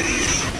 It is.